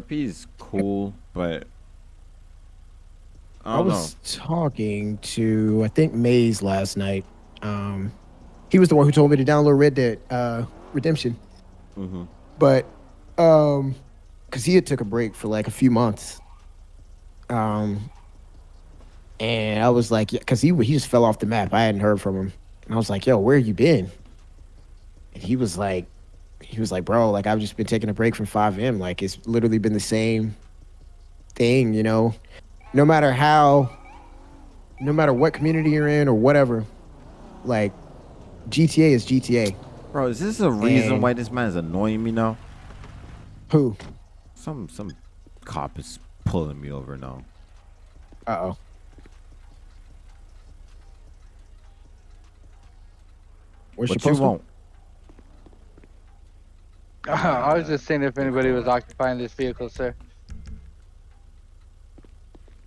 RP is cool, but I, I, was talking to I think Maze last night. Um, he was the one who told me to download Red Dead uh, Redemption. know. hmm but um because he had took a break for like a few months um and i was like because he he just fell off the map i hadn't heard from him and i was like yo where you been and he was like he was like bro like i've just been taking a break from FiveM like it's literally been the same thing you know no matter how no matter what community you're in or whatever like gta is gta Bro, is this a reason And- why this man is annoying me now? who Some some cop is pulling me over now. uh-oh Where's What you want? I was just seeing if anybody was occupying this vehicle, sir.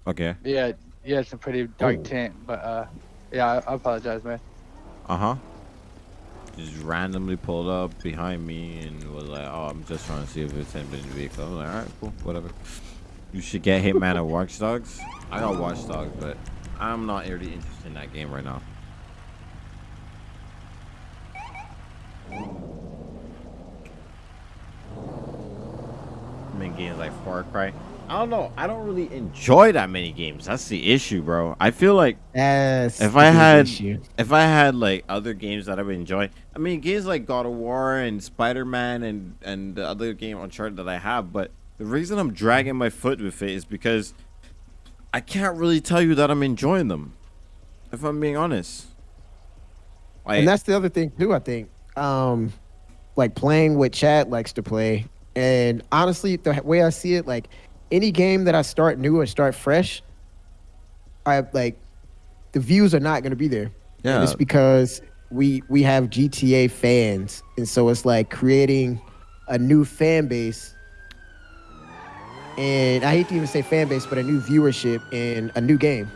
Okay. Yeah, yeah, it's a pretty dark Oh. tint, but uh, yeah, I, I apologize, man. Uh huh. Just randomly pulled up behind me and was like, "Oh, I'm just trying to see if it's anybody in the vehicle." I was like, "All right, cool, whatever." You should get Hitman or Watch Dogs. I got Watch Dogs, but I'm not really interested in that game right now. I mean, games like Far Cry. I don't know. I don't really enjoy that many games. That's the issue, bro. I feel like That's if I had issue. if I had like other games that I would enjoy, I mean games like God of War and Spider Man and and the other game Uncharted that I have, but the reason I'm dragging my foot with it is because I can't really tell you that I'm enjoying them. If I'm being honest. Like, and that's the other thing too. I think, um, like playing what Chad likes to play, and honestly, the way I see it, like any game that I start new or start fresh, I like the views are not going to be there. Yeah. and it's because we we have GTA fans, and so it's like creating a new fan base. And I hate to even say fan base, but a new viewership in a new game.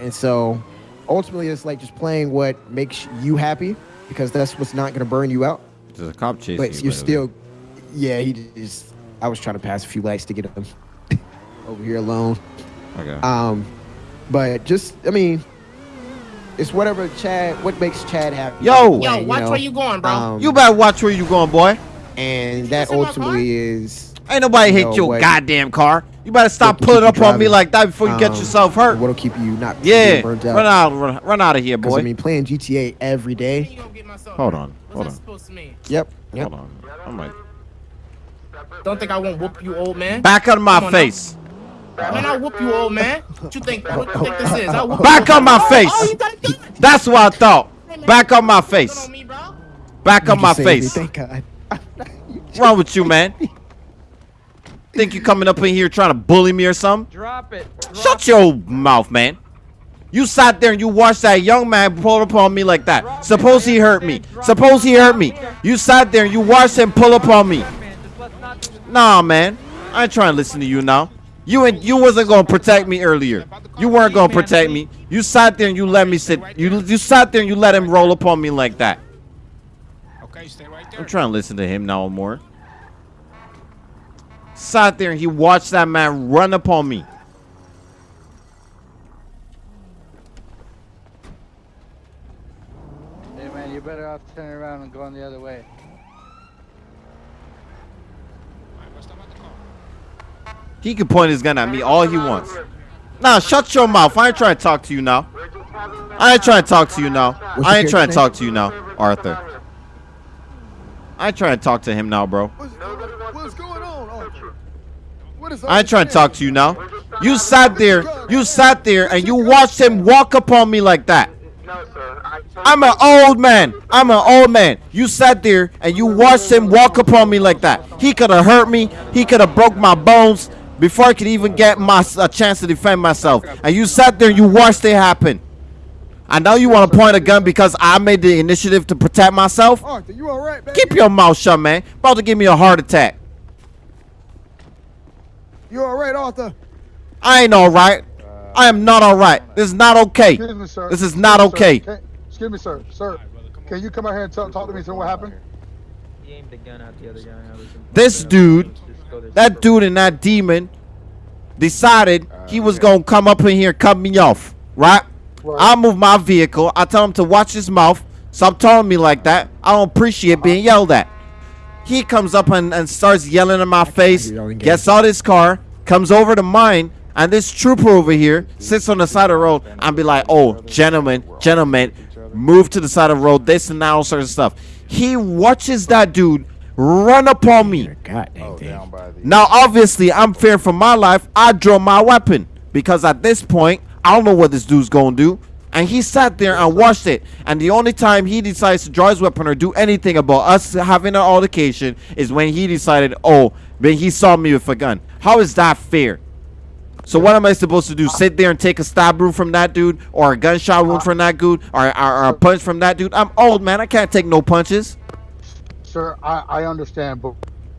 And so ultimately it's like just playing what makes you happy because that's what's not going to burn you out. there's a cop chasing But you, you're by still, yeah, he just, I was trying to pass a few lights to get him over here alone. Okay. Um, but just, I mean, it's whatever Chad, what makes Chad happy. Yo! Way, Yo, watch know? where you going, bro. Um, you better watch where you going, boy. and that just in my car? ultimately is Ain't nobody You hit know your what? goddamn car. You better stop pulling up you on me like that before you get um, yourself hurt. What'll keep you not Yeah, being burnt out. run out, run, run out of here, boy. I mean, playing GTA every day. You gonna get myself Hold on, What's hold that on. supposed to mean? Yep. Yep. Hold on, I'm like, Don't think I won't whoop you, old man. back out of my Come on now. face, Man, I'll whoop you, old man. What you think? What you think this is? I'll whoop back you. on my Oh, face. you got a gun. That's what I thought. Hey, man, Back on my face, on me, bro. back You on my just saved me, face. Thank God. What's wrong with you, man? Think you coming up in here trying to bully me or something? Drop it. Shut your mouth, man. You sat there and you watched that young man pull upon me like that. Suppose he hurt me. Suppose he hurt me. You sat there and you watched him pull upon me. Nah, man. I ain't trying to listen to you now. You and you wasn't gonna protect me earlier. You weren't gonna protect me. You sat there and you let me sit. You you sat there and you let him roll up on me like that. Okay, stay right there. I'm trying to listen to him now more. Sat there and he watched that man run up on me. Hey, man, you better off turning around and going the other way. He can point his gun at me all he wants. Nah, shut your mouth. I ain't trying to talk to you now. I ain't trying to talk to you now. What's I ain't trying to talk to you now, Arthur. I ain't trying to talk to him now, bro. What's going on, Arthur? What is I ain't trying to talk to you now. You sat there, you sat there, and you watched him walk upon me like that. I'm an old man. I'm an old man. You sat there and you watched him walk upon me like that. He could have hurt me. He could have broke my bones before I could even get my a chance to defend myself. And you sat there and you watched it happen. I know you want to point a gun because I made the initiative to protect myself. Arthur, you all right, baby? Keep your mouth shut, man. About to give me a heart attack. You all right, Arthur? I ain't all right. I am not all right. This is not okay. Excuse me, sir. This is Excuse not me, okay. Can- excuse me, sir. Sir, can you come out here and talk, talk to me? Tell me what happened? He aimed the gun at the other guy. This dude that dude and that demon decided he was gonna come up in here and cut me off, right? I move my vehicle. I tell him to watch his mouth. Stop telling me like that. I don't appreciate being yelled at. He comes up and, and starts yelling in my face, hear y'all engage. gets out his car, comes over to mine, and this trooper over here sits on the side of the road and be like, oh, gentlemen, gentlemen, move to the side of the road, this and that, all sorts of stuff. He watches that dude run upon me. God dang thing. Now, obviously, I'm fearing for my life. I draw my weapon because at this point, I don't know what this dude's gonna do. And he sat there and watched it. And the only time he decides to draw his weapon or do anything about us having an altercation is when he decided, oh, when he saw me with a gun. How is that fair? So what am I supposed to do? Sit there and take a stab wound from that dude, or a gunshot wound from that dude, or, or, or a punch from that dude? I'm old, man. I can't take no punches. Sir, I, I understand, but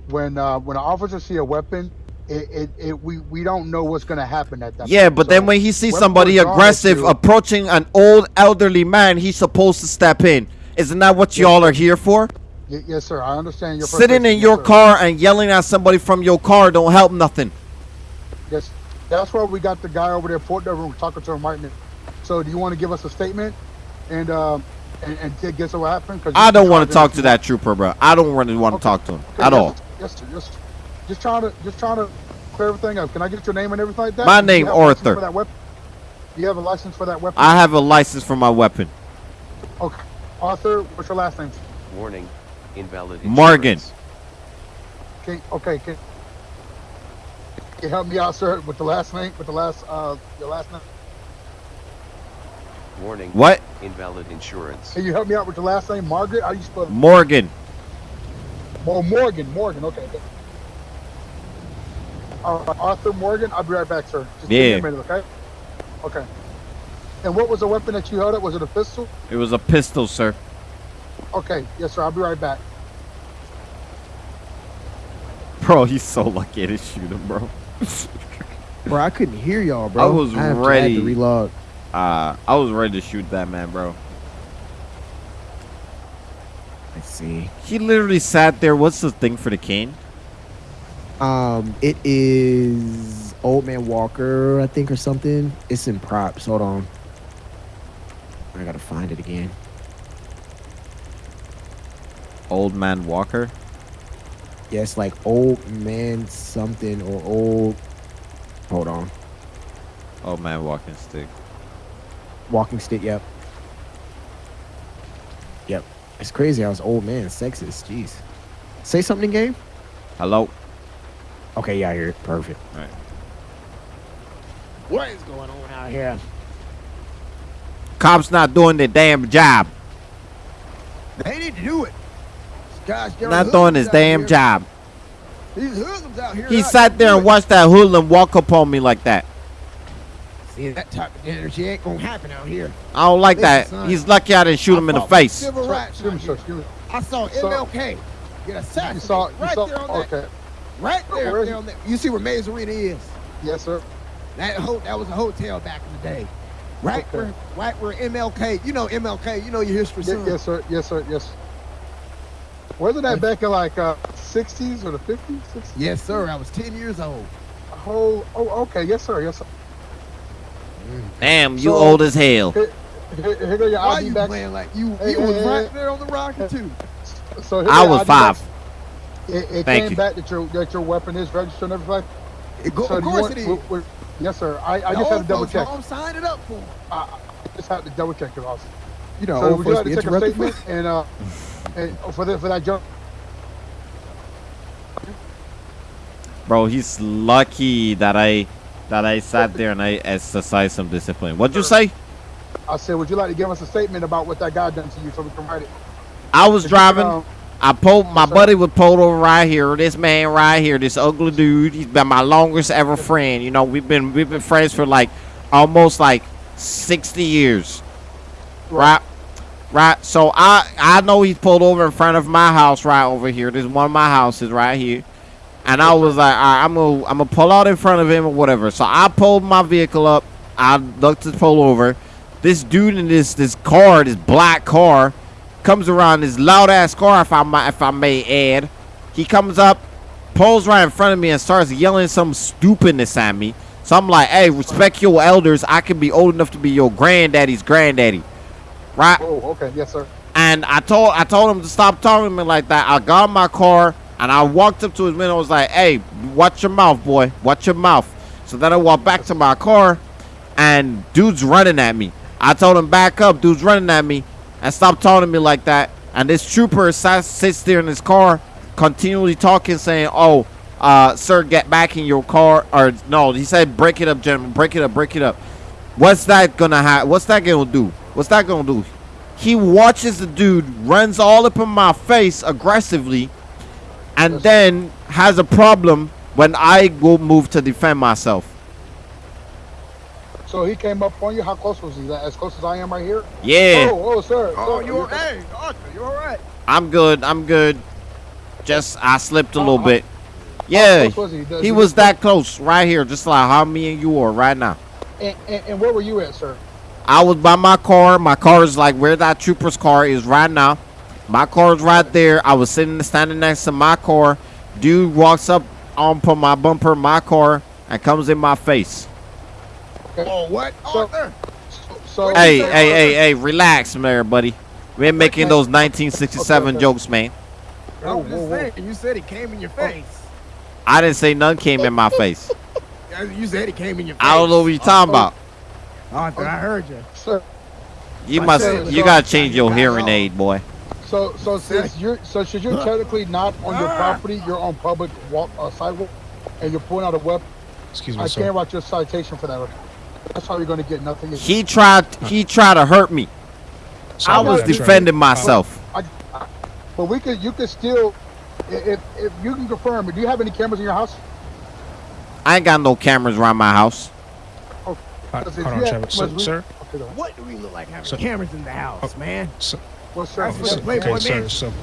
when uh, when an officer see a weapon, it, it, it we, we don't know what's gonna happen at that. Yeah, point. but So then when he sees somebody aggressive to- approaching an old elderly man, he's supposed to step in. Isn't that what y'all are here for? Y- yes, sir. I understand your Sitting in your sir. car and yelling at somebody from your car don't help nothing. Yes, that's why we got the guy over there, Port Devil, talking to him right now. So, do you want to give us a statement and um and, and guess what happened? 'Cause I don't want to talk to that trooper, bro. I don't really want to Okay. talk to him Okay, at yes, all. Yes, sir. Yes, sir. Just trying to just trying to clear everything up. Can I get your name and everything like that? My Do you name, have a license Arthur. For that weapon? Do you have a license for that weapon? I have a license for my weapon. Okay. Arthur, what's your last name? Warning, invalid Morgan. Okay. Okay, can, can you help me out, sir, with the last name, with the last, uh, your last name? Warning, What? Invalid insurance. Can you help me out with your last name, Margaret? How you spell it? Morgan. Oh, Morgan, Morgan, okay. All right, uh, Arthur Morgan, I'll be right back, sir. Just give me Yeah. a minute, okay? Okay. And what was the weapon that you held up? Was it a pistol? It was a pistol, sir. Okay, yes, sir, I'll be right back. Bro, he's so lucky to shoot him, bro. Bro, I couldn't hear y'all, bro. I was have to- I had ready. to reload. Uh, I was ready to shoot that man, bro. Let's see. He literally sat there. What's the thing for the cane? Um, it is Old Man Walker, I think, or something. It's in props. Hold on. I gotta find it again. Old man Walker. Yeah, like Old Man something or Old. Hold on. Old man walking stick. Walking stick. Yep. Yep. It's crazy. I was old man, sexist. Jeez. Say something, game. Hello. Okay, yeah, I hear it. Perfect. Right. What is going on out here? Cops not doing their damn job. They need to do it. Guys, Not doing his damn job. These hoodlums out here. He not sat there and watched that hoodlum walk up on me like that. It. See, that type of energy ain't gonna happen out here. I don't like Listen, that. son. He's lucky I didn't shoot him in the I fought for face. Civil rights excuse me, out sir, excuse me. I saw MLK get You assassinated saw, you right saw, there on that, okay. right there, Where is there on that. You see where Mays Arena is? Yes, sir. That ho- that was a hotel back in the day. Right Okay. where, right where MLK. You know MLK. You know your history, Ye- son. yes, sir. Yes, sir. Yes. Wasn't that back in like uh 60s or the 50s? 60s? Yes, sir. I was 10 years old. Oh, oh, okay. Yes, sir. Yes, sir. Damn, you So- old as hell. Here, here, here go your Why ID you back. playing like you? Hey, you hey, was hey, right there on the rocket too. So here I was ID five. back. It, it Thank came you. back that your that your weapon is registered and everything. It go, so of course want- it is. w- w- yes, sir. I, I just had to double check. home signed it up for. 'em. I I just had to double check your officer. You know, So old would you like to take a statement and uh and for the, for that jump? Bro, he's lucky that I that I sat there and I exercised some discipline. What'd you say? I said, would you like to give us a statement about what that guy done to you so we can write it? I was you driving. I pulled my buddy was pulled over right here. This man right here, this ugly dude. He's been my longest ever friend. You know, we've been we've been friends for like almost like sixty years. Right, right. So I I know he's pulled over in front of my house right over here. There's one of my houses right here, and I was like, right, I'm gonna I'm gonna pull out in front of him or whatever. So I pulled my vehicle up. I looked to pull over. This dude in this this car, this black car, comes around this loud ass car if I might if I may add. He comes up, pulls right in front of me and starts yelling some stupidness at me. So I'm like, hey, respect your elders. I can be old enough to be your granddaddy's granddaddy. Right? Oh, okay. Yes, sir. And I told I told him to stop talking to me like that. I got in my car and I walked up to his window. I was like, "Hey, watch your mouth, boy. Watch your mouth." So then I walked back to my car, and dude's running at me. I told him back up. Dude's running at me, and stop talking to me like that. And this trooper sat, sits there in his car, continually talking, saying, "Oh, uh, sir, get back in your car." Or no, he said, "Break it up, gentlemen. Break it up. Break it up." What's that gonna have? What's that gonna do? What's that gonna do? He watches the dude runs all up in my face aggressively, and then has a problem when I go move to defend myself. So he came up on you. How close was he? As close as I am right here? Yeah, Oh, oh, sir. Oh, sir, you all right? Arthur, you all right? I'm good. I'm good. Just I slipped a little Oh, bit. How Yeah, close was he? Does he was that close right here, just like how me and you are right now. And, and, and where were you at, sir? I was by my car. My car is like where that trooper's car is right now. My car's right there. I was sitting standing next to my car. Dude walks up on put my bumper, my car, and comes in my face. Oh, what? So- Arthur? So, Hey, so- hey, hey, hey, relax, there, buddy. We ain't making those 1967 Okay, okay. jokes, man. I was Whoa, just whoa, whoa. saying, you said it came in your oh. face. I didn't say none came in my face. You said it came in your face. I don't know what you're talking about. Arthur, I heard you. Sir, You I must, you gotta change your hearing aid, boy. So, so since you're, so since you're technically not on your property, you're on public walk, uh, sidewalk, and you're pulling out a weapon, Excuse I me, sir. can't write you a citation for that. That's how you're gonna get nothing. He tried, he tried to hurt me. Sorry I about was that, sir. defending myself. But we could, you could still, if, if you can confirm, do you have any cameras in your house? I ain't got no cameras around my house. Uh, Because if Hold on, you Trevor. So, sir, Okay. What do we look like having So- cameras in the house, Oh. man? so, Well, sir, That's if what you the Playboy okay, sir, Mansion. so,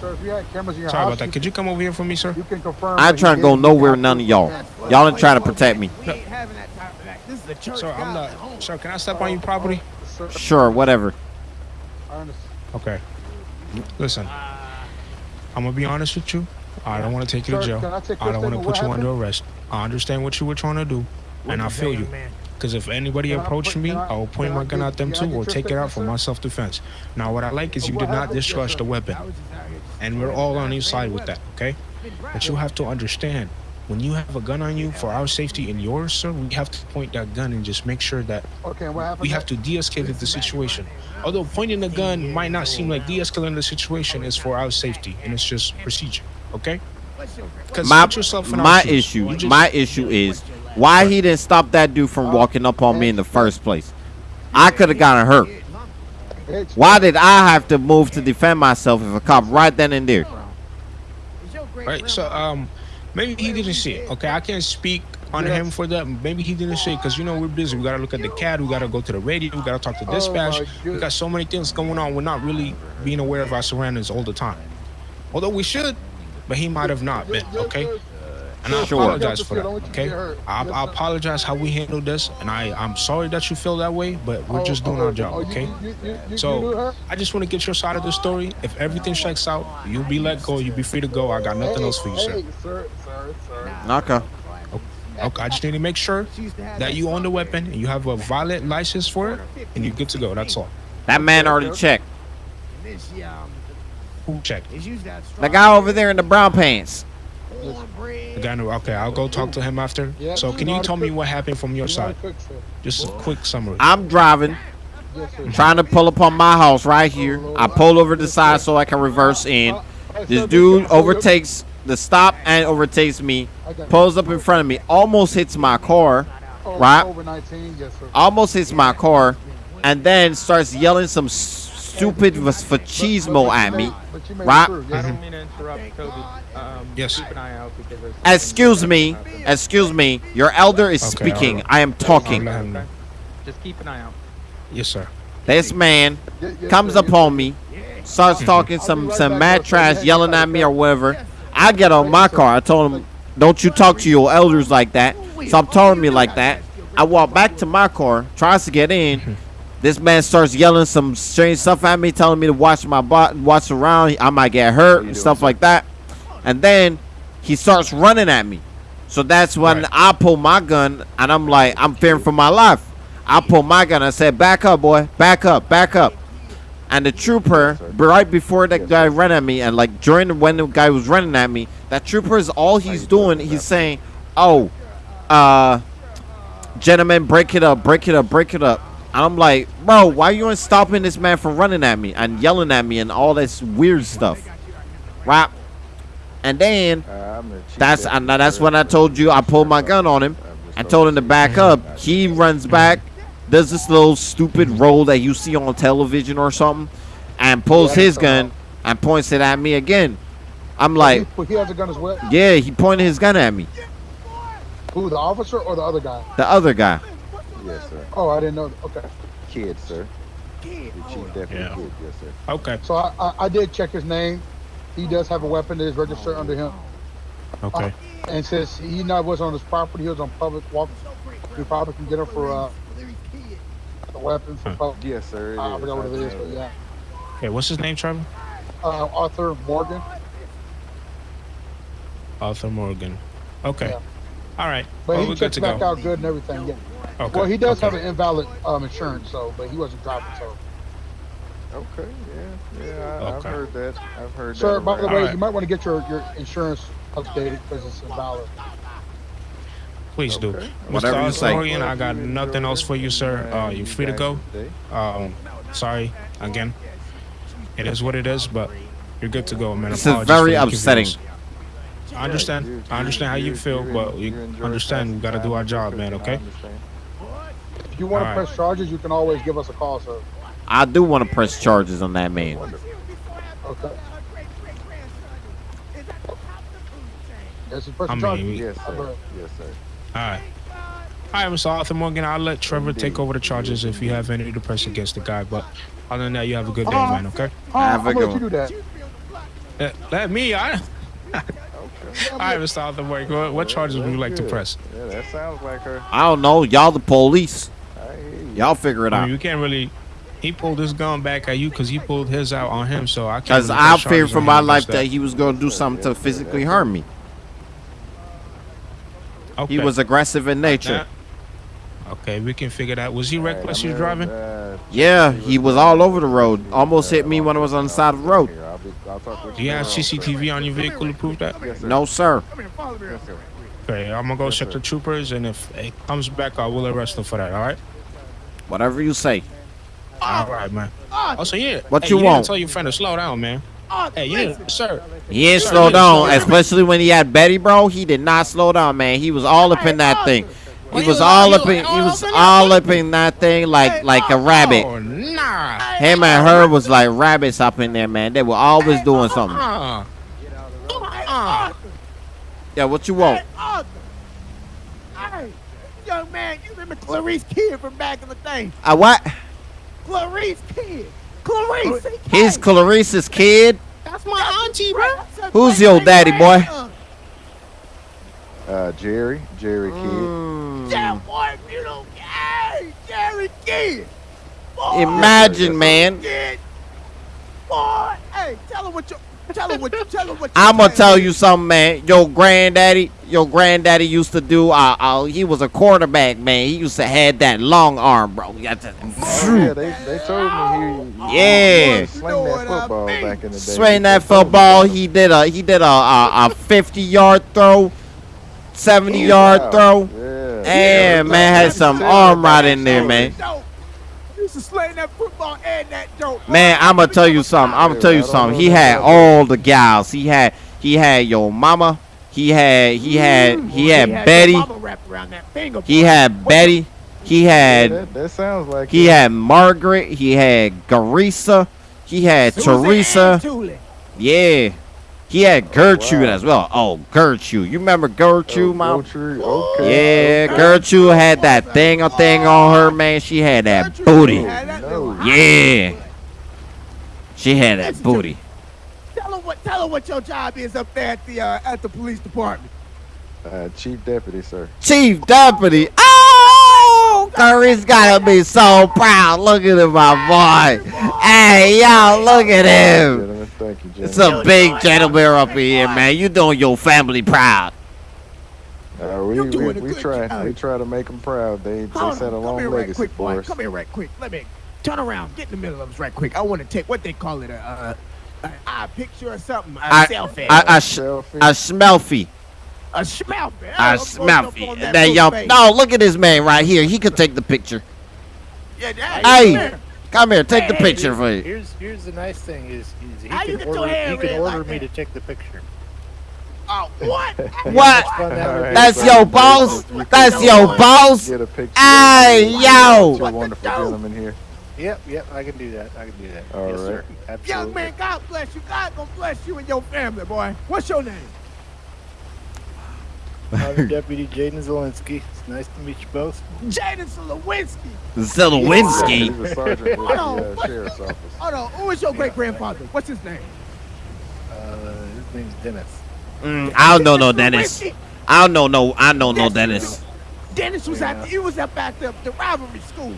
sir, if you had cameras in your sorry house, about that. Could you come over here for me, sir? you can confirm. I that ain't trying to go nowhere, none of y'all. Y'all ain't trying to protect me. We ain't having that type of act. This is a church. Sir, I'm not. home. Sir, can I step on your uh, property? Sir, Sure, whatever. I understand. Okay. Listen, I'm gonna be honest with you. I don't want to take you to jail. I I don't want to put What you under arrest. I understand what you were trying to do, What and I feel say, you. Man? Because if anybody Can approached me, I- I will point my gun at them too, or take it out for my self-defense. Now, what I like is you did not happened? Discharge the weapon, I was just out here just and we're all on your side with that. Okay? But you have to understand, when you have a gun on you, for our safety and yours, sir, we have to point that gun and just make sure that Okay, we have to de-escalate the situation. Although pointing the gun might not seem like de-escalating the situation, is for our safety and it's just procedure. Okay? My yourself in my shoes. issue, You just- my issue is why he didn't stop that dude from walking up on me in the first place. I could have gotten hurt. Why did I have to move to defend myself if a cop right then and there? Right. So um, maybe he didn't see it. Okay, I can't speak on Yes. him for that. Maybe he didn't see it because you know we're busy. We gotta look at the CAD. We gotta go to the radio. We gotta talk to Oh, dispatch. we got so many things going on. We're not really being aware of our surroundings all the time. Although we should, but he might have not been. Okay. Sir. And I Sure. apologize for that. Don't want you to Okay. I, I apologize how we handled this, and I I'm sorry that you feel that way, but we're Oh, just doing oh, our oh, job. you- Okay. you- you- you- you So? I just want to get your side of the story. If everything checks out, you'll be let go. You'll be free to go. I got nothing Hey, else for you, sir. Hey, sir, sir, sir. Okay. Okay, I just need to make sure that you own the weapon and you have a valid license for it, and you're good to go. That's all. That man already checked. Who checked? The guy over there in the brown pants. The guy knew- Okay, I'll go talk to him after. Yeah, So, can you you tell me what happened from your You know how side? to. Just a quick summary. I'm driving, Yes, sir. trying to pull up on my house right here. I pull over the side so I can reverse in. This dude overtakes the stop and overtakes me. Pulls up in front of me, almost hits my car, Oh, right? Over 19, yes, sir. almost hits my car, and then starts yelling some s- stupid machismo at me. But you made it right? yes, Mhm. sir. mean to interrupt Kobe. Um, Yes. Keep an eye out because there's Excuse me, excuse me. Your elder is Okay, speaking. alright. I am talking. let him know. Just keep an eye out. Yes, sir. This man comes sir, up yes, on sir. me, starts talking some some mad trash, yelling at me or whatever. I get on my car. I told him, "Don't you talk to your elders like that." Stop telling me like that. I walk back to my car, tries to get in. This man starts yelling some strange stuff at me, telling me to watch my bot, watch around. I might get hurt and stuff like that. And then he starts running at me. So that's when Right. I pull my gun and I'm like, I'm fearing for my life. I pull my gun. I said, back up, boy, back up, back up. And the trooper, right before that guy ran at me, and like during when the guy was running at me, that trooper is all he's doing. He's saying, "Oh, uh, gentlemen, break it up, break it up, break it up." I'm like, bro, why you ain't stopping this man from running at me and yelling at me and all this weird stuff, right? And then uh, that's and that's when I told you I pulled my gun on him I told him to back up. He runs back, does this little stupid roll that you see on television or something, and pulls his gun and points it at me again. I'm like, he has a gun as well. yeah, he pointed his gun at me. Who, the officer or the other guy? The other guy. Yes, sir. Oh, I didn't know. Okay. Kid, sir. Kid. The chief deputy Yeah. kid, yes, sir. Okay. So I, I, I did check his name. He does have a weapon that is registered under him. Okay. And since he not was on his property, he was on public walk. We probably can get him for uh, a weapon for Huh. public. Yes, sir. it I forgot what it is, but yeah. Okay. What's his name, Trevor? Uh, Arthur Morgan. Arthur Morgan. Okay. Yeah. All right. But well, he we're good checked to back go. out good and everything. Yeah. Okay. Well, he does okay. have an invalid um, insurance, so but he wasn't driving. So, Okay, yeah, yeah, I, I've heard that. I've heard sir, that. Sir, by the way, Alright. you might want to get your, your insurance updated because it's invalid. Please do. Okay. Mr. Whatever you Arthur say. I got nothing else for you, sir. Uh, you're free to go. Um, sorry again. It is what it is, but you're good to go, man. This is very upsetting. I understand. I understand how you you- feel, but you you understand we passing gotta do our job, man. Okay. Understand. If you want to Alright. press charges, you can always give us a call, sir. I do want to press charges on that man. Okay. Yes, you press I the charges. Yes, sir. Yes, sir. All right. All right, Mr. Arthur Morgan. I'll let Trevor take over the charges if you have any to press against the guy. But other than that, you have a good day, uh-huh. man. Okay. Oh, Have a I'm good gonna let you do that. Let, let me. I. All right, Mr. Arthur Morgan. What, what charges would you like to press? Yeah, that sounds like her. I don't know. Y'all the police. I hear you. Y'all figure it I out. mean, you can't really. He pulled his gun back at you because he pulled his out on him. So I can't. Because really I feared for my life that he was going to do something to physically harm me. Okay. He was aggressive in nature. Okay, we can figure that. Was he reckless? I'm You driving? Yeah, he was all over the road. Almost hit me when I was on the side of the road. Here, I'll be- I'll talk with Do you have later on, sir. CCTV on your vehicle to prove that? No, sir. Okay, I'm gonna go check the troopers, and if it comes back, I will arrest him for that. All right. Whatever you say. All right, man. Oh, so yeah. What hey, you you want? to tell your friend to slow down, man. Hey, you need, sir. He ain't Sir, slow you down, slow down. especially when he had Betty, bro. He did not slow down, man. He was all up in that thing. He was all up in. He was up in that all up in that thing like like a rabbit. Oh, nah. Him and her was like rabbits up in there, man. They were always doing something. Uh, uh, Yeah, what you want? Hey, young man, you remember Clarice Kid from back in the day? Uh, what? Clarice Kid. Clarice. He's Clarice's kid. That's my auntie, bro. Who's your daddy, boy? Uh, Jerry, Jerry Kid. Mm. Yeah, boy, you know, hey, Jerry Kid. Boy, Imagine, man. Kid. Boy, hey, tell him what you, tell him what tell him what. I'm gonna tell man. you something, man. Your granddaddy, your granddaddy used to do. Uh, uh, he was a quarterback, man. He used to had that long arm, bro. He Oh, yeah, they, they told me he, Yeah. he sling that football back in the day. Swing that football. He did a he did a a, a 50 yard throw, 70 yard Wow. throw. Yeah. And man had some arm right in there, man. Dope. Used to sling that football and that dope. Man, I'm gonna tell you something. I'm gonna tell you something. He had all the gals. He had he had your mama. He had he mm-hmm. had he had Betty. Mama wrapped around that finger. He had Betty. He Yeah, had that, that sounds like he it. had Margaret. He had Garisa. He had Susan Teresa. Yeah. He had Gertrude wow. as well. Oh, Gertrude. You remember Gertrude, Oh, mom? Gertrude, okay. Yeah, Gertrude had that thing a thing on her, man. She had that Gertrude booty. had that Yeah. She had that booty. Tell him what. Tell him what your job is up there at the uh, at the police department. Uh, chief deputy, sir. Chief Deputy. Oh, Curry's gotta be so proud. Look at him, my boy. Hey, y'all, look at him. Gentlemen, thank Thank you, Jay. It's a big gentleman bear up here, man. You doing your family proud. Uh, we, we, we try job. we try to make them proud. They they Hold set a on, come long here right quick, for boy. us. Come here right quick. Let me turn around. Get in the middle of us right quick. I want to take what they call it a, uh, a, a picture or something. A I- selfie. I, I, sh- Selfie. I smelfy. a smelfie. I Oh, smelfy. up on That that young. buffet. No, look at this man right here. He could take the picture. Yeah, that- Hey. Come here. Come here, take the picture for you. Here's here's the nice thing is, is he How you can order he can order like me that? to take the picture. Oh, what? What? Fun to have a Alright, That's so your boss. That's your boss. Get a picture. Hey, of yo. Two wonderful gentlemen here. Yep, yep, I can do that. I can do that. All yes, right. sir. Absolutely. Young man, God bless you. God gonna bless you and your family, boy. What's your name? I'm Deputy Jaden Zelensky. It's nice to meet you both. Jaden Lewinsky. Zelowinski. He's a sergeant with Hold the on, uh, sheriff's office. Hold on. Who is your great grandfather? What's his name? Uh, his name's Dennis. Mm, I don't know no Dennis. I don't know no. I don't know Dennis. Dennis was at he was up at the, the rivalry school.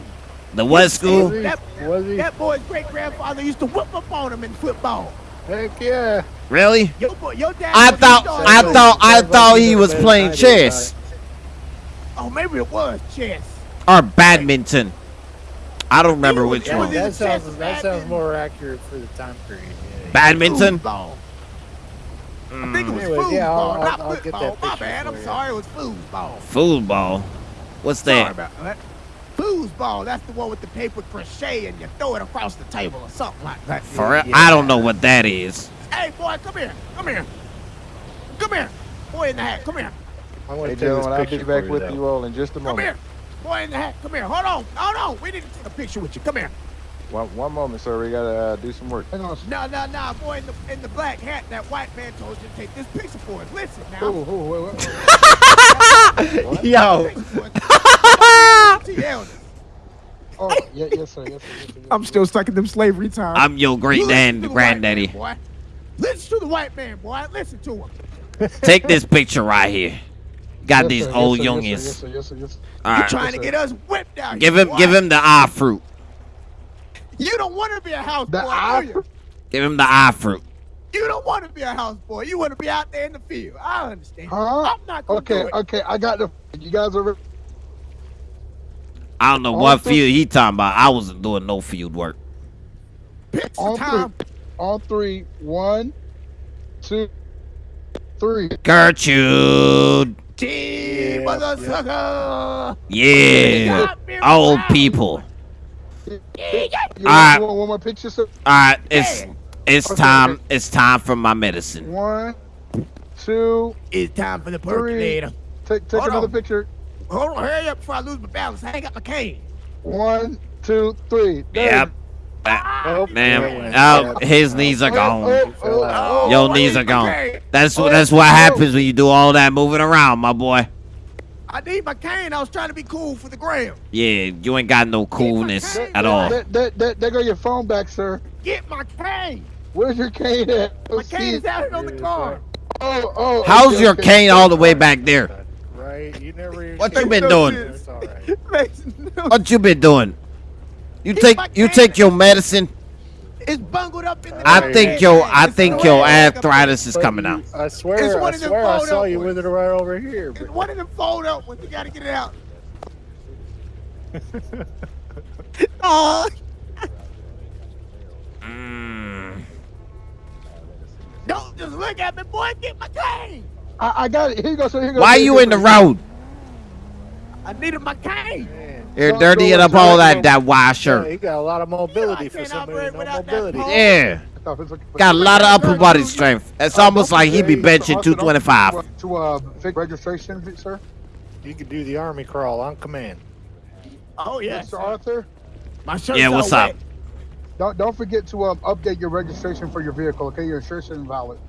The what school? That, Was he? that boy's great grandfather used to whip up on him in football. Heck yeah. Really? Your boy, your dad. I thought. started- I thought. I Sounds like thought he was playing than I do chess Oh, maybe it was chess. or badminton. I don't remember which Yeah, Yeah, one. it that sounds that sounds more accurate for the time period. Yeah, Badminton. Foosball. I think it was Anyways, yeah, I'll- I'll- not I'll get that football. My bad. I'm sorry. It was foosball. Foosball. What's Sorry that? About that. Foosball. That's the one with the paper crochet and you throw it across the table or something like that. For real? I don't know what that is. Hey, boy, come here. Come here. Come here. Boy in the hat. Come here. I'm gonna Hey, take this gentlemen, I'll be back for with though. you all in just a moment. Come here. Boy in the hat. Come here. Hold on. Hold on. We need to take a picture with you. Come here. One, one moment, sir. We gotta uh, do some work. Hang on. No, no, no. Boy in the in the black hat. That white man told you to take this picture for us. Listen now. Oh, oh, wait, wait, wait. Yo. To your elders. Oh, yeah, yes, sir. Yes, sir. Yes, sir. I'm still stuck in them slavery times. I'm your great You listen dan to the white granddaddy. man. Listen to the white man, boy. Listen to him. Take this picture right here. Got Yes, these sir, old sir, yes, youngins. Yes, sir. Yes, sir. Yes, sir. All You're trying to get us whipped out. Give him. boy. Give him the eye fruit. You don't want to be a house The boy, eye do you? Give him the eye fruit. You don't want to be a house boy. You want to be out there in the field. I understand. Huh? I'm not gonna Okay, do it. okay. I got the. You guys are. I don't know All what field he talking about. I wasn't doing no field work. Picture On time. three. On three. One, two, three. Gertrude. Gee, Yeah, mother yeah. Yeah. Old proud. people. You All right. want, you want one more picture, sir? All right. It's Yeah. it's Okay, time. okay. It's time for my medicine. One, two. It's time for the Three. percolator. Take take Hold another on. picture. Hold on, hurry up before I lose my balance. I ain't got my cane. One, two, three. There. Yep. Ah, oh, Damn. yeah. Oh, his oh, knees are Oh, gone. oh, oh, oh. oh your oh, knees are gone. That's Oh, what. That's what oh. happens when you do all that moving around, my boy. I need my cane. I was trying to be cool for the gram. Yeah, you ain't got no coolness at all. There go your phone back, sir. Get my cane. Where's your cane at? My Let's cane is out here on the car. Oh, oh. How's okay, your okay. cane all the way back there? Right? You never. What you been no doing? sense. It's all right. Makes no What you been doing? You Keep take you cane. take your medicine. It's bungled up in the I Right. think your I It's think the your arthritis is coming out. I It's swear, one I of them swear, I saw up you with it right over here. It's one of them fold up ones. You gotta get it out. oh, Mm. don't just look at me, boy. Get my cane. I, I got it. Here you go, sir. Here you go. Why Here you in the road? I needed my cane. man, You're Don't dirtying up all that that wide yeah, he got a lot of mobility I for can't somebody no mobility. Yeah, Stop, it's okay. got a lot of upper body strength. It's almost like he'd be benching 225. To uh, fake registration, sir. You could do the army crawl on command. Oh yeah, Mr. Arthur, My shirt's Yeah, all what's wet. up? don't don't forget to um, update your registration for your vehicle. Okay, your insurance is invalid.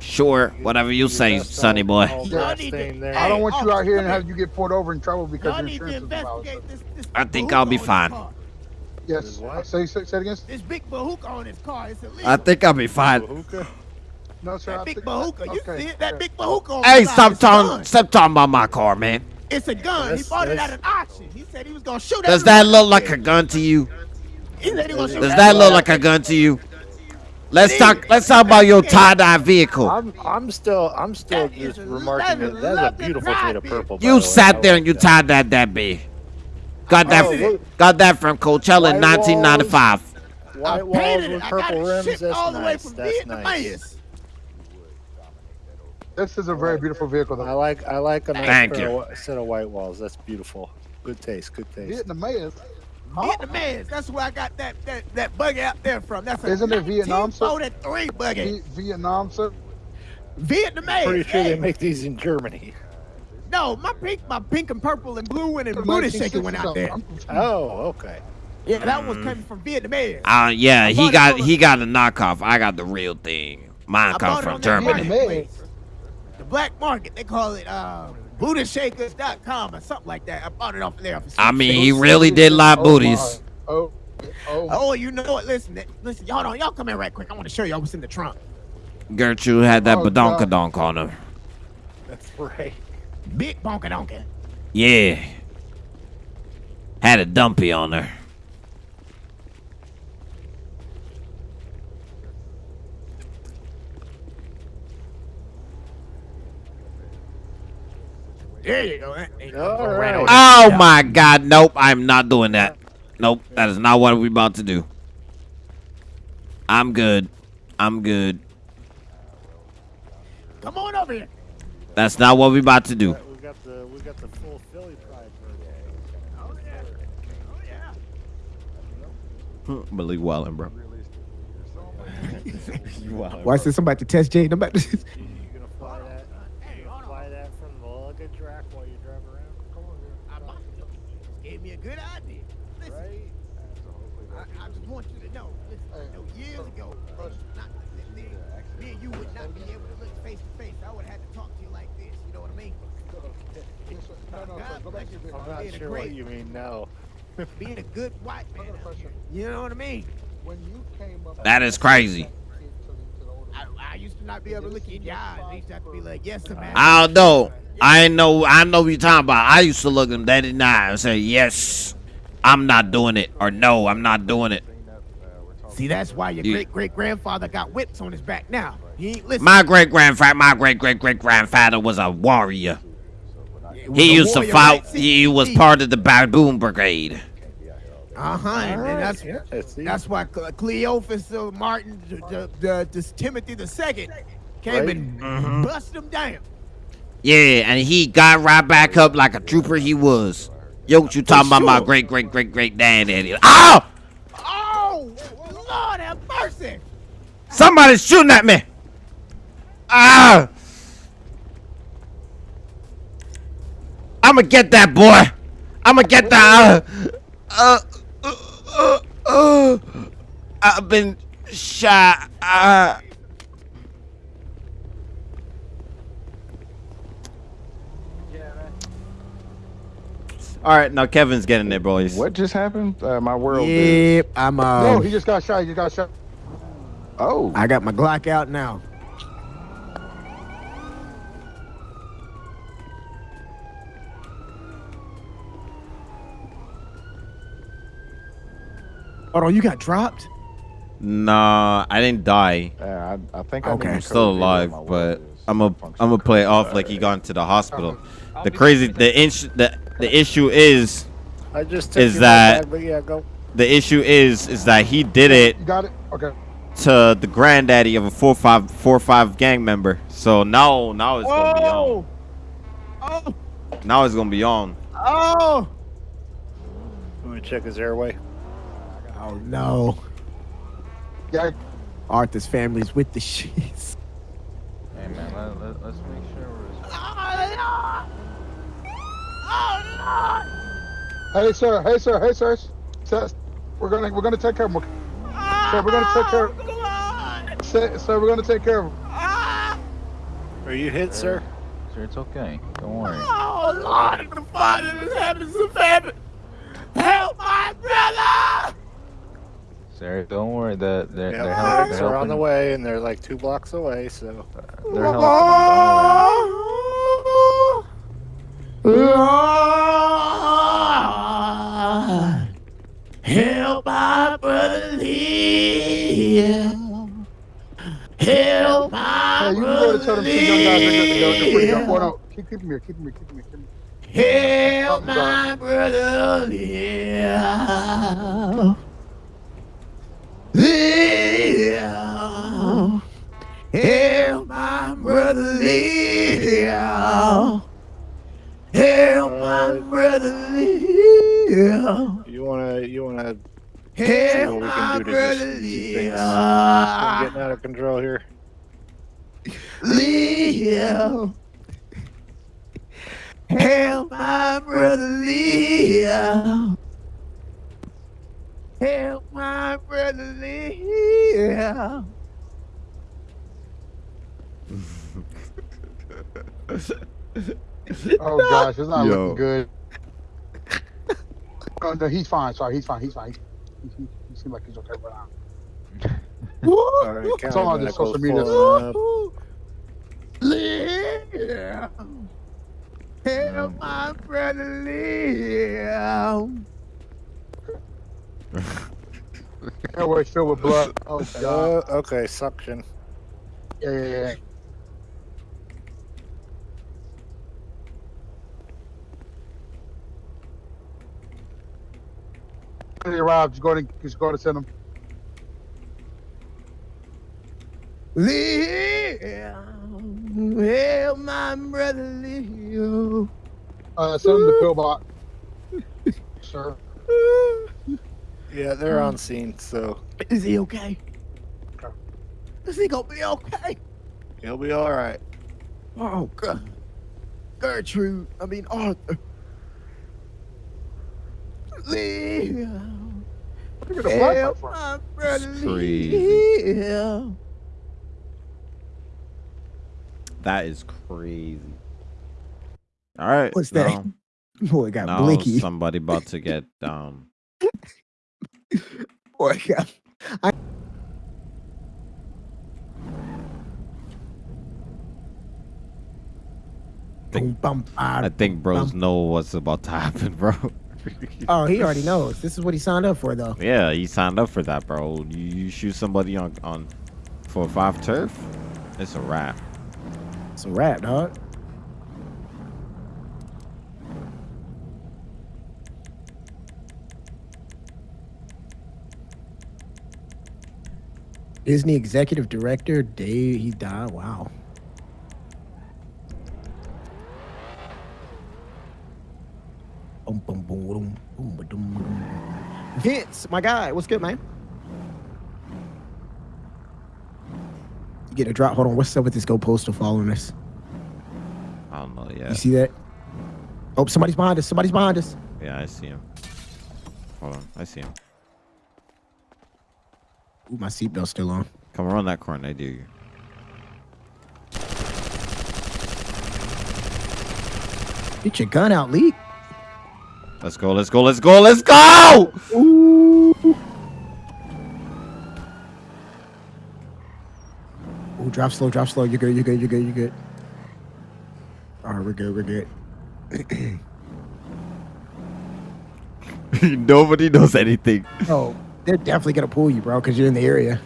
Sure, whatever you say, That's sonny boy. all Y'all that need to- stain there. I don't want you out here and have you get pulled over in trouble because Y'all your insurance is invalid. this. this I think I'll be fine. Yes. What? Say, say, say it again. This big bahooka on his car. It's illegal. I think I'll be fine. No, sir. I that big think- bahooka. You okay, see it? That okay. big bahooka on Hey, stop It's a gun. talking. Stop talking about my car, man. It's a gun. he bought it at an auction. He said he was gonna shoot. Does that look like a gun to you? He said he was gonna shoot Does that look like a gun to you? Let's talk. Let's talk about your tie dye vehicle. I'm I'm still I'm still just remarking that that's a beautiful shade of purple. by the You way. Sat there and you that. tied that that big. Got that. Oh, got that from Coachella in White walls. 1995. White walls with purple rims. That's nice. That's nice. This is a very beautiful vehicle. Though. I like I like a nice Thank pair you. of set of white walls. That's beautiful. Good taste. Good taste. Vietnamese. Vietnamese. That's where I got that that that buggy out there from. That's a Isn't it Vietnam, sir? 1943 buggy. Vi- Vietnam, sir. Vietnamese. Pretty sure hey. they make these in Germany. No, my pink, my pink and purple and blue one and booty shaker went out there. Oh, okay. Yeah, that was coming from Vietnamese. Uh, yeah, he got he got a knockoff. I got the real thing. Mine I come from Germany. The black market, they call it uh, bootyshakers.com or something like that. I bought it off of there. for I mean, he really did lie Oh, booties. my. Oh, oh, oh. Oh, you know what? Listen, th- listen, y'all don't, y'all come in right quick. I want to show y'all what's in the trunk. Gertrude had that Oh, badonkadonk on her. That's right. Big bonka donka. Yeah. Had a dumpy on her. There you go. That ain't All gonna right. run over. Oh my god, nope, I'm not doing that. Nope, that is not what we're about to do. I'm good. I'm good. Come on over here. That's not what we're about to do. We got the we got the full Philly pride birthday. Oh yeah. Oh yeah. Believe Wildin, bro. Why is there somebody to test Jay? Nobody. You gonna fly that? You gonna fly that from the luggage rack while you drive around? Come on, here. I might have. Gave me a good idea. Listen, Right? I, I just want you to know. Listen, I know years ago, not, me, me and you would not be able to look face to face. I would have had to talk to you like this. You know what I mean? No, no, sir. Go back to your vehicle. I'm not Being a sure great- what you mean. No. Being a good white man. You know what I mean? When you came up, That is crazy. I, I used to not be able to look you in your eyes. I used to have to be like, yes, sir, man. I don't know. I ain't know. I know what you're talking about. I used to look them dead in the eye and say, yes, I'm not doing it. Or no, I'm not doing it. See, that's why your You- great great grandfather got whips on his back now. He ain't listening. My great grandfather, my great great great grandfather was a warrior. It was He a used to fight. right? He was part of the baboon brigade. Uh-huh. And then that's Yeah, that's why Cle- Cleophas uh, Martin, the, the, the, the Timothy the Second, came Right. and Mhm. busted him down. Yeah, and he got right back up like a trooper he was. Yo, what you talking about? My sure. great great great great daddy. Oh! Oh, Lord have mercy! Somebody's shooting at me. Ah! I'ma get that boy. I'ma get that. Uh, uh, uh, uh, uh, I've been shot. Uh, all right, now Kevin's getting there, boys. What just happened? Uh, my world. is- Yep, I'm. no, Uh, he just got shot. He just got shot. Oh. I got my Glock out now. Hold on, you got dropped? Nah, I didn't die. Yeah, I, I think I Okay. need I'm still alive, but I'm a functional I'm gonna play it code. off like he got into the hospital. I'll The crazy the issue the the issue is I just Is that- bag, yeah, go. the issue is is that he did it You got it. Okay. to the granddaddy of a four five four five gang member. So now now it's gonna be on. Oh, Now it's gonna be on. oh, Let me check his airway. Oh no. Yeah. Arthur's family's with the sheets. Hey man, let, let, let's make sure we're. oh, Lord! Oh, Lord! Hey sir. Hey sir. Hey sir. Sir, we're gonna we're gonna take care of him. Sir, we're gonna take care. Oh, Lord! Sir, sir, we're gonna take care of him. Ah! Are you hit, sir? Sir, it's okay. Don't worry. Oh, Lord, the Father is having some famine. Help my brother! Sarah, don't worry. That they're, Yeah, they're, help, they're, they're on the way, and they're like two blocks away. So They're helping. Don't Lord, help my brother live. Yeah, you can go to tell them two young guys they're good to go. They're pretty young. Well, no, keep, keep him here. Keep him here. Keep him here. Keep him here. Help I'm my brother live. Live. Help my brother live. Help my brother live. You wanna, you wanna Help what we my can do to brother just keep things from getting out of control here? Live. Help my brother live. Help my brother live. Oh gosh, it's not Yo. looking good. Oh, no, he's fine. Sorry, he's fine. He's fine. He, he, he seems like he's okay right now. All right, It's all on County the social media. pulling up. Live. Help my brother live. Airways filled with blood. Oh god. Uh, okay, suction. Yeah, yeah, yeah. When he arrived, just go to just go to send him. Live. Help my brother live. Uh, send him the pillbox. Sir. Yeah, they're on scene, so Is he okay? Okay. Is he gonna be okay? he'll be all right. Oh God. Gertrude. I mean Arthur. Live. Look at the flag Help my brother crazy. That is crazy. All right. What's that? now- Boy got Now blicky. somebody about to get um Boy got. I... Think- Boom, bum, I think bros know what's about to happen, bro. Oh, he already knows. This is what he signed up for, though. yeah, he signed up for that, bro. You, you shoot somebody on on four five turf, it's a wrap. It's a rap, dog. Disney executive director Dave, he died. Wow. Vince, my guy, what's good, man? You get a drop. Hold on, what's up with this Go Postal following us? I don't know. Yeah, You see that? Oh, somebody's behind us. Somebody's behind us. yeah, I see him. Hold on, I see him. Ooh, my seatbelt's still on. Come around that corner, I do you. Get your gun out, Lee. Let's go, let's go, let's go, let's go! Ooh. Ooh, drop slow, drop slow. You're good, you're good, you're good, you're good. All right, we're good, we're good. Nobody knows anything. Oh, they're definitely gonna pull you, bro, because you're in the area.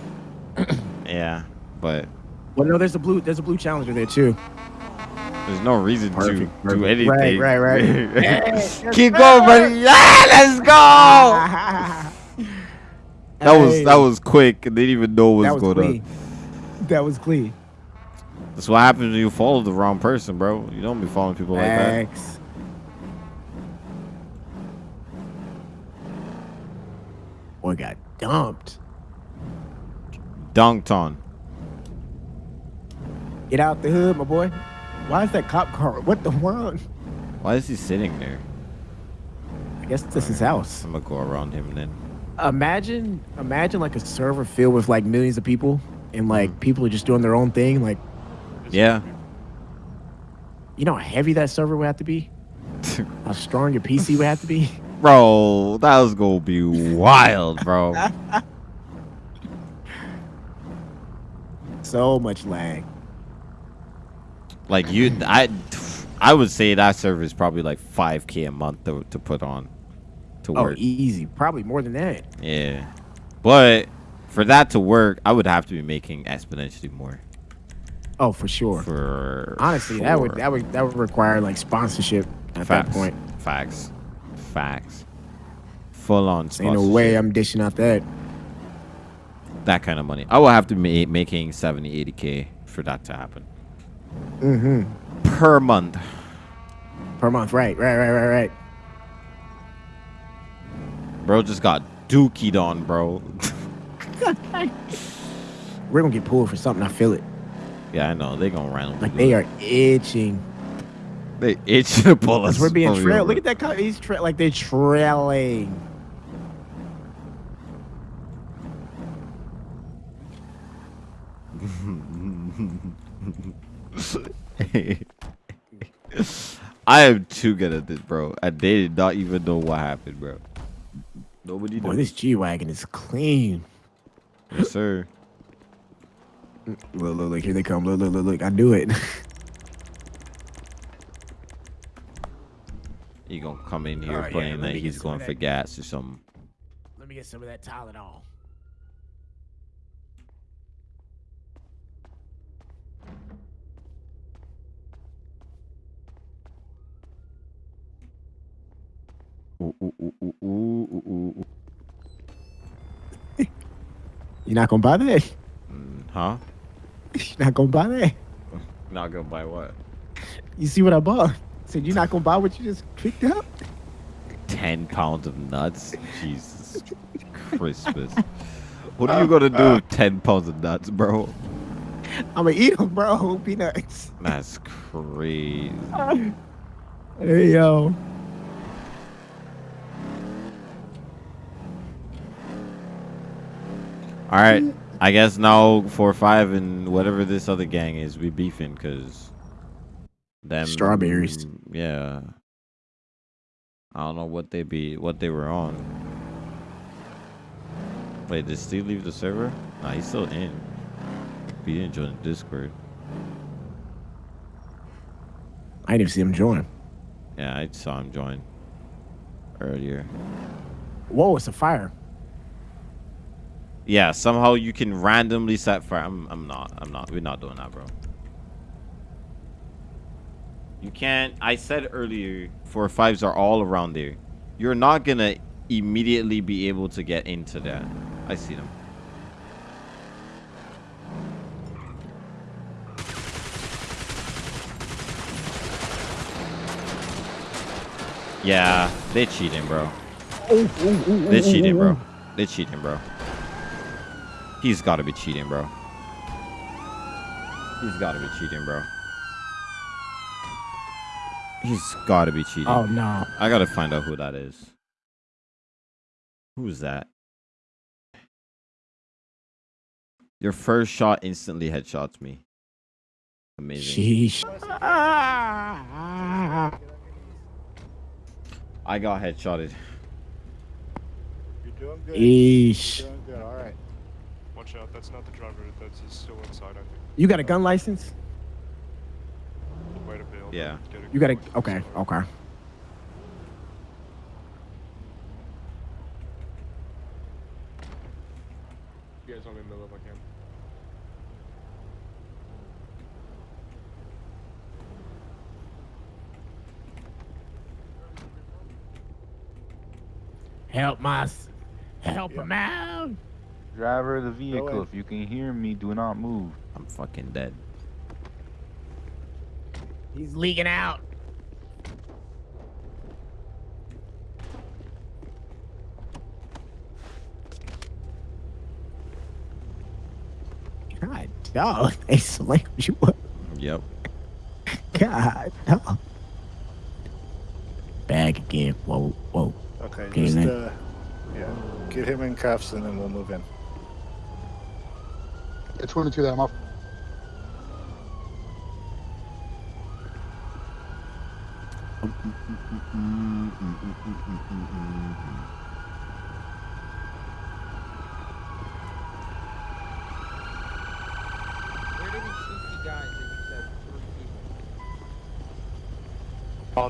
Yeah, but Well, no, there's a blue, there's a blue challenger there too. there's no reason to Perfect, do anything. Right, right, right. Hey, Keep going, buddy. Yeah, let's go. That was that was quick. and They didn't even know what was, was going clean. on. That was clean. That's what happens when you follow the wrong person, bro. You don't be following people like that. Boy got dumped. Dunked on. Get out the hood, my boy. Why is that cop car? What the world? Why is he sitting there? I guess this is his house. I'm gonna go around him then. Imagine, imagine like a server filled with like millions of people, and like Mm. people are just doing their own thing. Like, Yeah. you know how heavy that server would have to be, how strong your PC would have to be. Bro, that was gonna be wild, bro. So much lag. like you, I, I would say that server is probably like 5k a month to, to put on, to Oh, work. easy. Probably more than that. Yeah, but for that to work, I would have to be making exponentially more. Oh, for sure. For Honestly, that would that would that would require like sponsorship at Facts. that point. Facts. Facts. Full on Ain't no way. I'm dishing out that. that kind of money. I will have to be making 70, 80k for that to happen Mm-hmm. per month. Per month, right, right, right, right, right. Bro just got dookied on, bro. We're gonna get pulled for something. I feel it. yeah, I know. They're gonna randomly. Like they it. are itching. They itch to pull us. We're being trailed. Look at that. car. He's tra- like they're trailing. I am too good at this, bro. I did not even know what happened, bro. Nobody Boy, knows. this G wagon is clean. Yes, sir. Look, look, look. Here they come. Look, look, look, look. I do it. He gonna come in here Oh, yeah, playing let like me get he's going of for that. gas or something. Let me get some of that Tylenol. Ooh, ooh, ooh, ooh, ooh, ooh, ooh, ooh. You're not gonna buy that. Mm, Huh? You're not gonna buy that. Not gonna buy what? You see what I bought? Said you're not gonna buy what you just picked up. Ten pounds of nuts? Jesus Christmas. What are you uh, gonna do uh. with ten pounds of nuts, bro? I'm gonna eat them, bro. Peanuts. That's crazy. Hey yo. All right, I guess now four five and whatever this other gang is, we beefing because them Strawberries. Yeah, I don't know what they be, what they were on. Wait, did Steve leave the server? Nah, he's still in. He didn't join the Discord. I didn't even see him join. Yeah, I saw him join earlier. Whoa, it's a fire. Yeah, somehow you can randomly set fire. I'm, I'm not. I'm not. We're not doing that, bro. You can't. I said earlier, four fives are all around there. You're not gonna immediately be able to get into that. I see them. Yeah, they cheating, bro. They cheating, bro. They cheating, bro. He's got to be cheating, bro. He's got to be cheating, bro. He's got to be cheating. Oh no. I got to find out who that is. Who's that? Your first shot instantly headshots me. Amazing. Sheesh. I got headshotted. You're doing good. Eesh. You're doing good. All right. Watch out, that's not the driver. That's he's still inside, I think. You got a gun license? Way to bail. Yeah. Get it. You got a okay, okay. You guys want me in the middle of my camp? Help my s- help him out. Driver of the vehicle, if you can hear me, do not move. I'm fucking dead. He's leaking out. God, dog, they slammed you up. Yep. God, dog. Bag again. Whoa, whoa. Okay, Okay, just uh, yeah, get him in cuffs and then we'll move in. It's 22 that I'm off. Where did he shoot the guys that you said three people?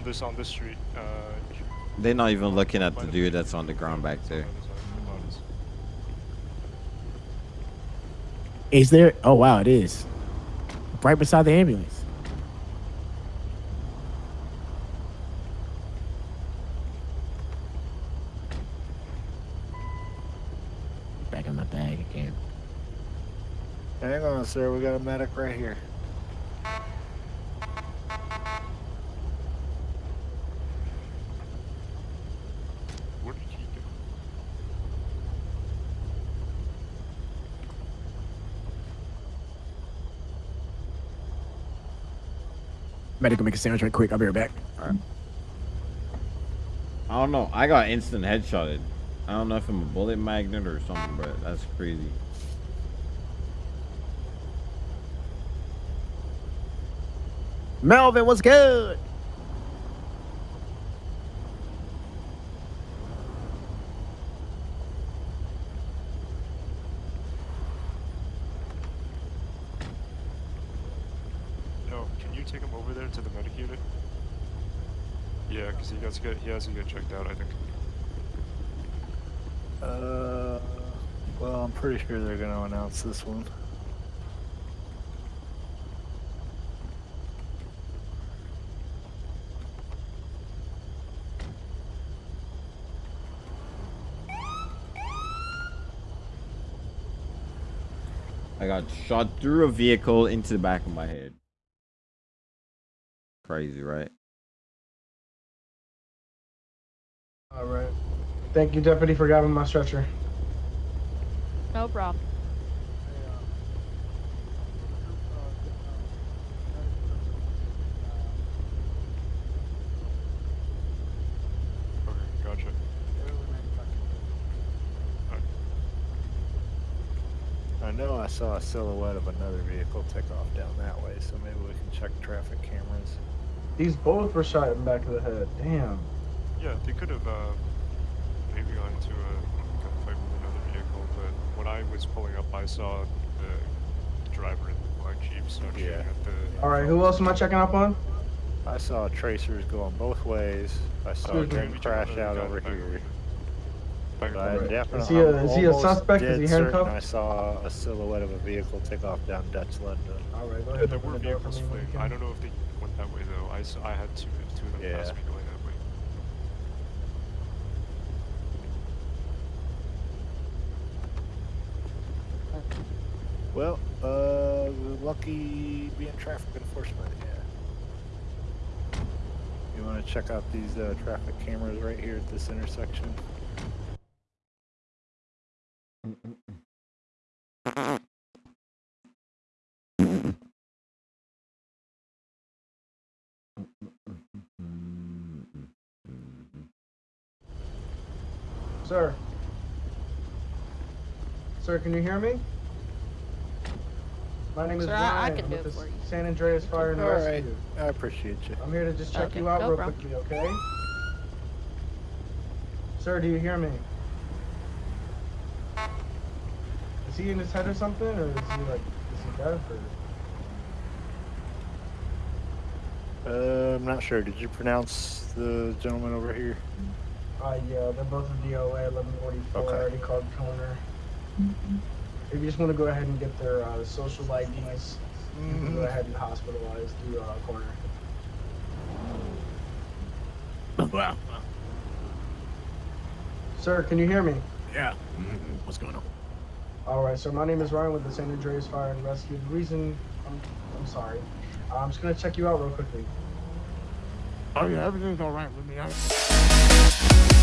On this, on this street. Uh, They're not even looking at the dude that's on the ground back there. Is there? Oh wow, it is. right beside the ambulance. Back in my bag again. Hang on, sir. We got a medic right here. What did he do? Medic will make a sandwich right quick. I'll be right back. I don't know. I got instant headshotted. I don't know if I'm a bullet magnet or something, but that's crazy. Melvin, what's good? No, can you take him over there to the medic unit? Yeah, because he has to get he has to get checked out. I think. Uh, well, I'm pretty sure they're gonna announce this one. I got shot through a vehicle into the back of my head. Crazy, right? All right. Thank you, deputy, for grabbing my stretcher. No problem. Okay, gotcha. I know I saw a silhouette of another vehicle take off down that way, so maybe we can check traffic cameras. These both were shot in the back of the head. Damn. Yeah, they could have uh, maybe gone into a gunfight with another vehicle, but when I was pulling up, I saw the driver in the black jeep start shooting at the. All right, who else am I checking up on? I saw tracers going both ways. I saw a Excuse me. crash out over here. But I Right. definitely, Is he a- I'm is he a suspect? Is he handcuffed? I saw a silhouette of a vehicle take off down Dutch London. All right, go Yeah, there were the door for vehicles me when you fleeing. I don't know if they went that way though. I, saw, I had two, two of them Yeah. pass me going that way. Well, uh, lucky being traffic enforcement, yeah. You want to check out these uh, traffic cameras right here at this intersection? Sir. Sir, can you hear me? My name is Sir, I- I Ryan can do with it the for you. San Andreas Fire and All right, Rescue. I appreciate you. I'm here to just check Okay, you out no real problem. quickly, okay? Sir, do you hear me? Is he in his head or something, or is he like, is he deaf or? Uh, I'm not sure. Did you pronounce the gentleman over here? Uh, yeah, they're both in DOA 1144. Okay. I already called coroner. If you just want to go ahead and get their uh, social IDs, you can go ahead and hospitalize the uh, coroner. Wow. Sir, can you hear me? Yeah. What's going on? All right, so my name is Ryan with the San Andreas Fire and Rescue. The reason, I'm, I'm sorry, I'm just gonna check you out real quickly. Oh yeah, everything's all right with me. I...